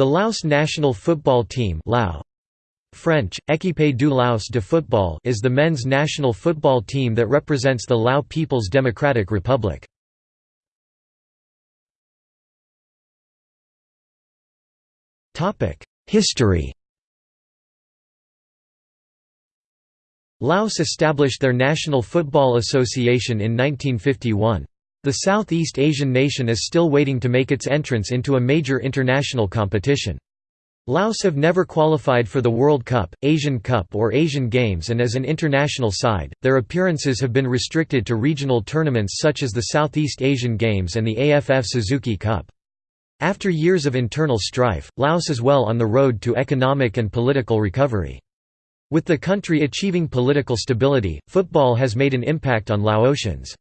The Laos national football team Lao. French, Équipe du Laos de football is the men's national football team that represents the Lao People's Democratic Republic. History Laos established their National Football Association in 1951. The Southeast Asian nation is still waiting to make its entrance into a major international competition. Laos have never qualified for the World Cup, Asian Cup or Asian Games and as an international side, their appearances have been restricted to regional tournaments such as the Southeast Asian Games and the AFF Suzuki Cup. After years of internal strife, Laos is well on the road to economic and political recovery. With the country achieving political stability, football has made an impact on Laotians.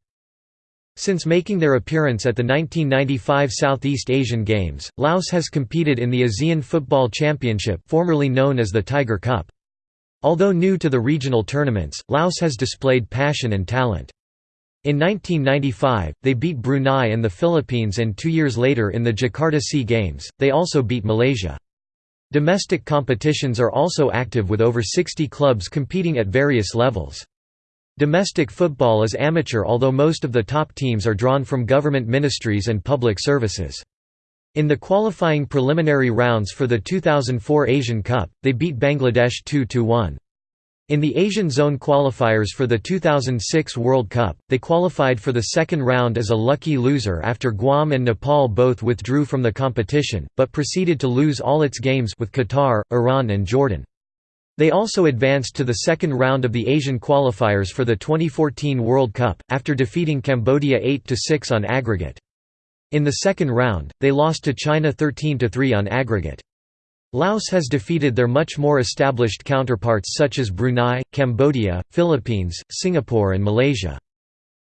Since making their appearance at the 1995 Southeast Asian Games, Laos has competed in the ASEAN Football Championship formerly known as the Tiger Cup. Although new to the regional tournaments, Laos has displayed passion and talent. In 1995, they beat Brunei and the Philippines and two years later in the Jakarta Sea Games, they also beat Malaysia. Domestic competitions are also active with over 60 clubs competing at various levels. Domestic football is amateur although most of the top teams are drawn from government ministries and public services. In the qualifying preliminary rounds for the 2004 Asian Cup, they beat Bangladesh 2–1. In the Asian Zone qualifiers for the 2006 World Cup, they qualified for the second round as a lucky loser after Guam and Nepal both withdrew from the competition, but proceeded to lose all its games with Qatar, Iran and Jordan. They also advanced to the second round of the Asian qualifiers for the 2014 World Cup, after defeating Cambodia 8–6 on aggregate. In the second round, they lost to China 13–3 on aggregate. Laos has defeated their much more established counterparts such as Brunei, Cambodia, Philippines, Singapore and Malaysia.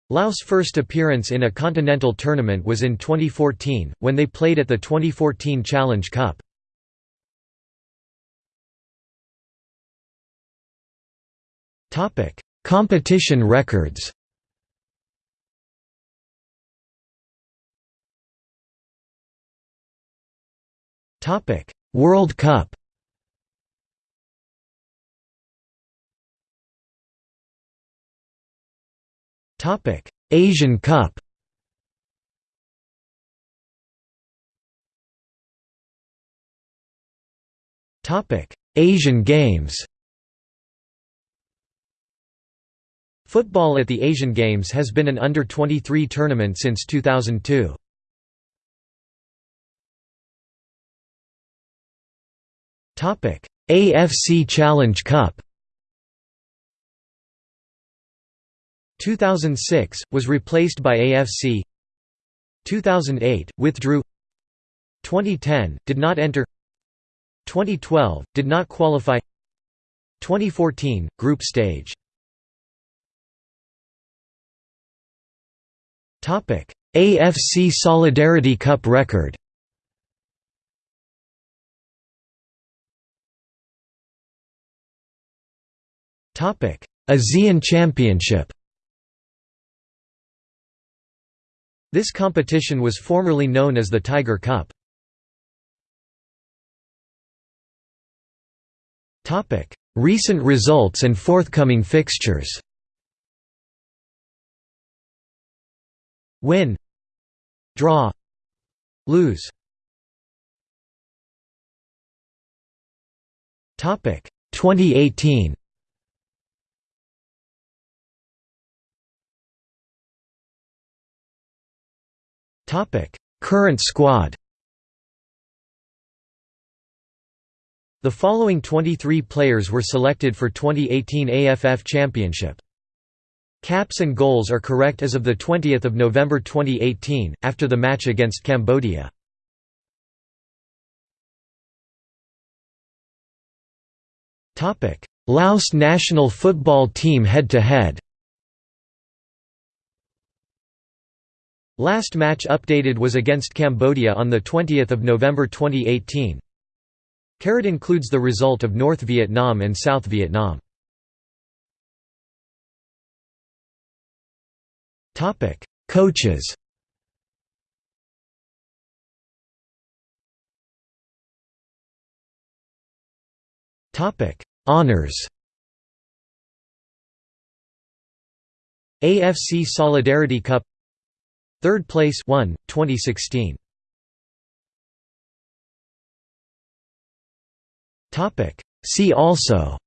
Laos' first appearance in a continental tournament was in 2014, when they played at the 2014 Challenge Cup. Topic: Competition records. Topic: World Cup. Topic: Asian Cup. Topic: Asian Games. Football at the Asian Games has been an under-23 tournament since 2002. AFC Challenge Cup 2006 was replaced by AFC 2008 withdrew. 2010 did not enter. 2012 did not qualify. 2014 group stage AFC Solidarity Cup record. ASEAN Championship. This competition was formerly known as the Tiger Cup. Recent results and forthcoming fixtures. Win Draw Lose. Topic 2018 Topic Current squad. The following 23 players were selected for 2018 AFF Championship Caps and goals are correct as of 20 November 2018, after the match against Cambodia. Laos national football team head-to-head Last match updated was against Cambodia on 20 November 2018. Carat includes the result of North Vietnam and South Vietnam. Coaches. Topic: Honours AFC Solidarity Cup. Third place 1, 2016 See also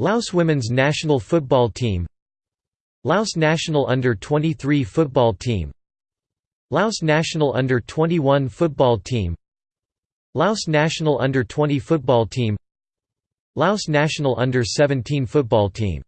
Laos women's national football team Laos national under-23 football team Laos national under-21 football team Laos national under-20 football team Laos national under-17 football team